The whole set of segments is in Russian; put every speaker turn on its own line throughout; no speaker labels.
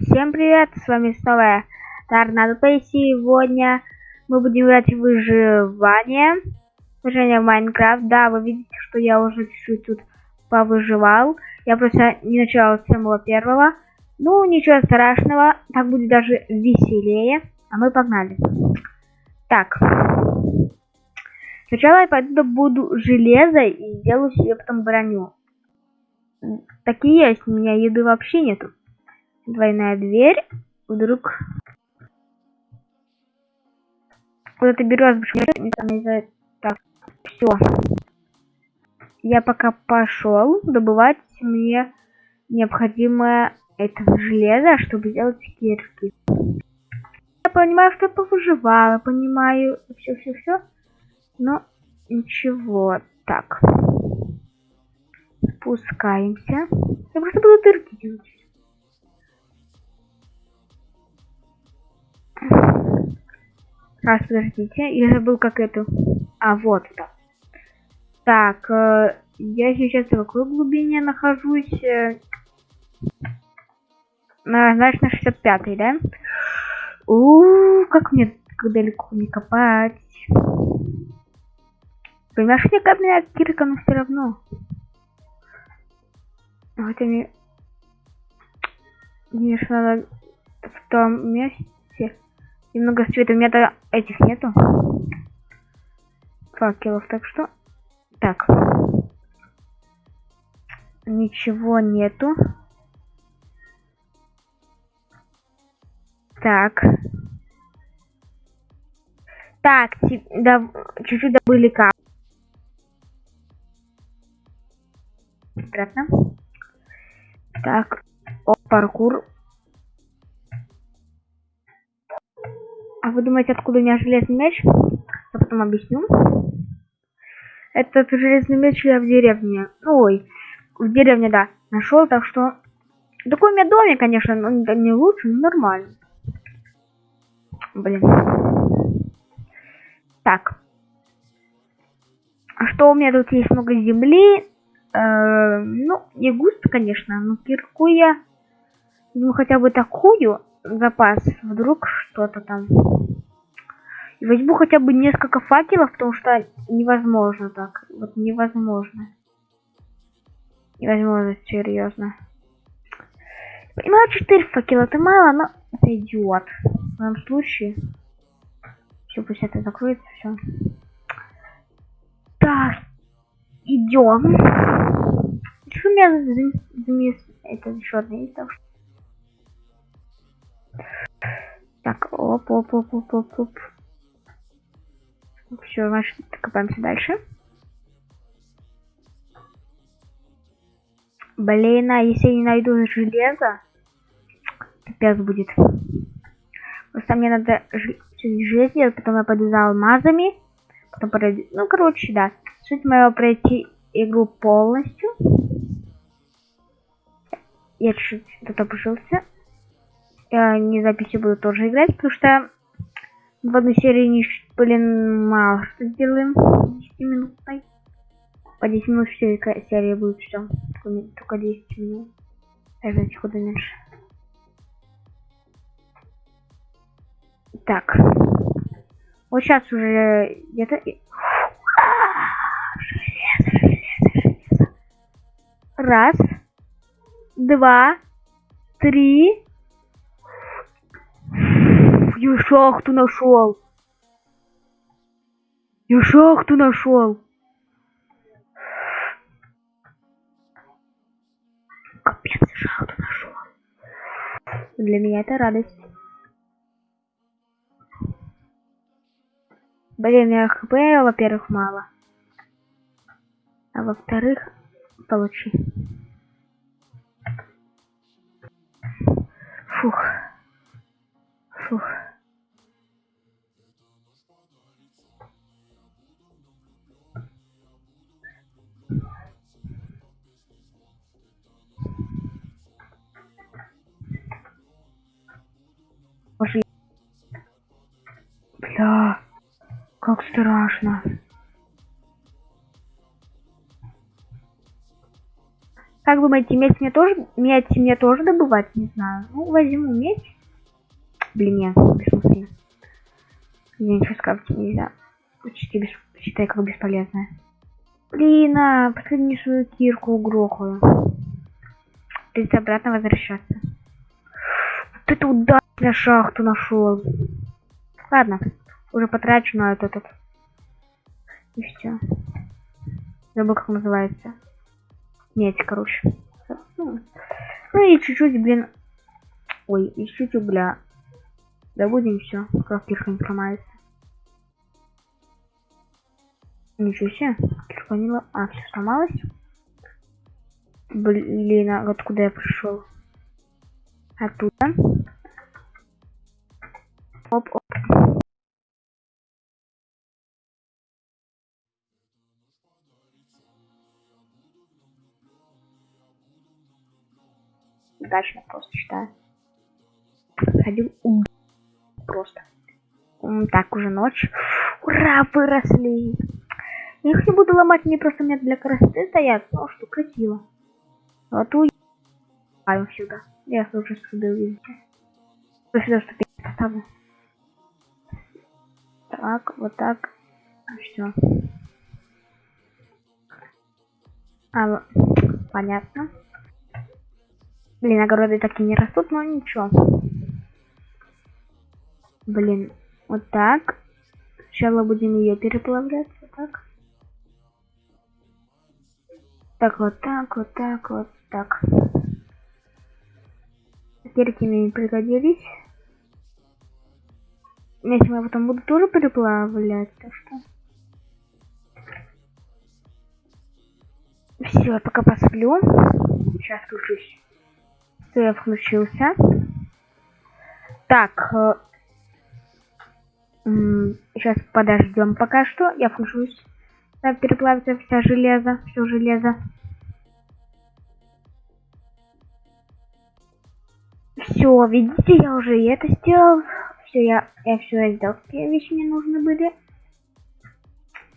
Всем привет, с вами снова Торнадо Плей. Сегодня мы будем играть в выживание. Выживание в Майнкрафт. Да, вы видите, что я уже чуть-чуть тут повыживал. Я просто не начал с самого первого. Ну, ничего страшного, так будет даже веселее. А мы погнали. Так. Сначала я пойду добуду железо и сделаю себе потом броню. Такие есть, у меня еды вообще нету двойная дверь. Вдруг куда-то берет Так, все. Я пока пошел добывать мне необходимое это железо, чтобы сделать кирки. Я понимаю, что повыживала, понимаю все-все-все, но ничего. Так. Спускаемся. Я просто буду дырки делать. Раз, подождите, я забыл как эту. А, вот это. Так, э, я сейчас в какой глубине нахожусь? Э, на, знаешь, на 65 да? У, как мне как далеко не копать. Понимаешь, мне капля кирка, но все равно. Хотя мне... Конечно, надо в том месте Немного света. У меня-то этих нету. Факелов, так что... Так. Ничего нету. Так. Так, чуть-чуть добыли кап. Обратно. Так. О, паркур. А вы думаете, откуда у меня железный меч? Я потом объясню. Этот железный меч я в деревне. Ой, в деревне, да, нашел, так что... Такой у меня домик, конечно, но не лучше, но нормально. Блин. Так. А что у меня тут есть много земли? Э, ну, не густо, конечно, но кирку я... Ну, хотя бы такую запас. Вдруг что-то там. И возьму хотя бы несколько факелов, потому что невозможно так. Вот невозможно. Невозможно, серьезно. Понимаю, 4 факела это мало, но это идиот. В данном случае. Все, пусть это закроется, все. Так, идем. Что у меня замес... Это еще одна есть, так что... Так, оп, оп, оп, оп, оп, оп. Все, значит, копаемся дальше. Блин, а если я не найду железо, пипец будет. Просто мне надо железо потом я пойду за алмазами. Потом пройду... Ну, короче, да. Суть моего пройти игру полностью. Я чуть-чуть тут опустился. Я не записи буду тоже играть, потому что в одной серии, не, блин, мало что сделаем. 10 минутной. По 10 минут все серия будет все. Только, только 10 минут. Даже куда меньше. Так. Вот сейчас уже где-то... Раз. Два. Три. Я шахту нашел. Я шахту нашел. Капец, шахту нашел. Для меня это радость. Блин, я хп, во-первых, мало. А во-вторых, получи. Фух. Фух. Бля, как страшно. Как думаете, медь мне тоже, медь мне тоже добывать? Не знаю. Ну, возьму медь. Блин, нет, бессмысленно. Я ничего скрафтить нельзя. Почти без... Считай, как бесполезная. Блин, а, последнюю свою кирку угрохаю. Придется обратно возвращаться. Вот это удачная шахту нашел. Ладно, уже потрачу на этот. этот. И все. Забыл, как называется. Медь, короче. Ну, ну и чуть-чуть, блин. Ой, и чуть-чуть угля. Добудем все, как кирка не сломается. Ничего себе, лом... А, все сломалось. Блин, а откуда я пришел? Оттуда. Оп, оп. Удачно просто считаю. Ходил просто. Так, уже ночь. Ура, выросли. Я их не буду ломать, мне просто нет для красоты стоят. Ну, что красиво. Вот уезжаю сюда. Я уже сюда увидите. Вот сюда ступень поставлю. Так, вот так. Все. А, понятно. Блин, огороды так и не растут, но ничего. Блин, вот так. Сначала будем ее переплавлять, вот так. Так, вот так, вот так, вот так. Кирки мне не пригодились. Если я потом буду тоже переплавлять, то что... Все, я пока посплю. Сейчас включусь. Все, я включился. Так. Э, сейчас подождем пока что. Я включусь. Так, переплавится вся железо. Все железо. Все, видите, я уже и это сделал. Все, я, я все сделал. Какие вещи мне нужны были.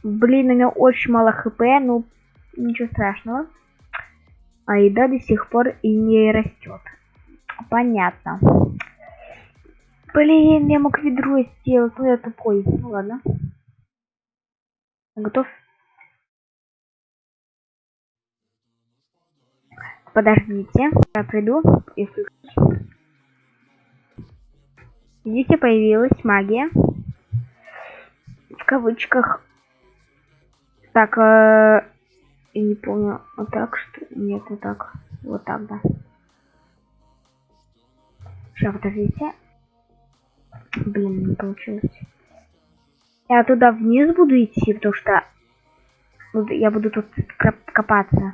Блин, у меня очень мало хп, ну ничего страшного. А еда до сих пор и не растет. Понятно. Блин, я мог ведро сделать, но я тупой. Ну ладно. Готов? Подождите, я приду и включу. Видите, появилась магия. В кавычках. Так, э, я не помню, вот так что... Нет, вот так. Вот так, да. Сейчас, подождите. Блин, не получилось. Я туда вниз буду идти, потому что я буду тут копаться.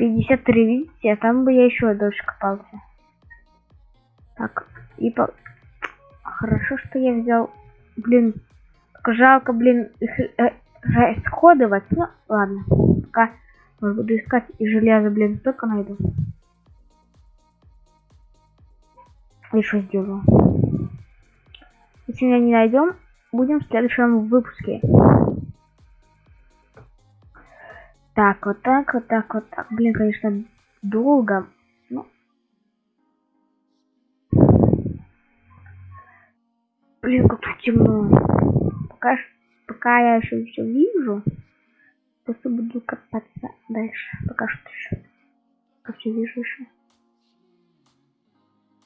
53, видите, а там бы я еще дольше копался. Так, и по... Хорошо, что я взял... Блин, жалко, блин, их э, расходовать. Ну, ладно. Пока буду искать и железо, блин, только найду. И что сделаю? Если мы не найдем, будем в следующем выпуске. Так, вот так, вот так, вот так. Блин, конечно, долго. Но... Блин, как тут темно. Пока, пока я еще все вижу, просто буду копаться дальше. Пока что еще. Пока все вижу еще.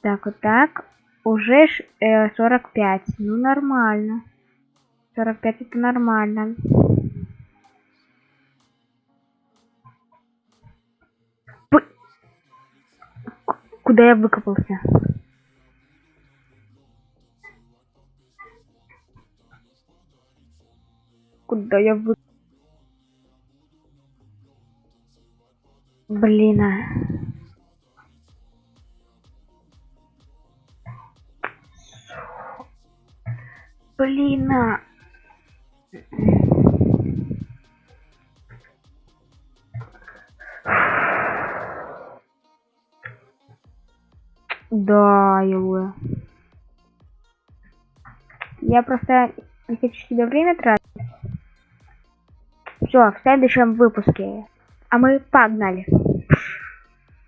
Так, вот так. Уже э, 45. Ну, нормально. 45 это нормально. Куда я выкопался? Куда я вы... Блин, а... Блин. А. Да, его. Я просто не хочу себе время тратить. Все, в следующем выпуске. А мы погнали.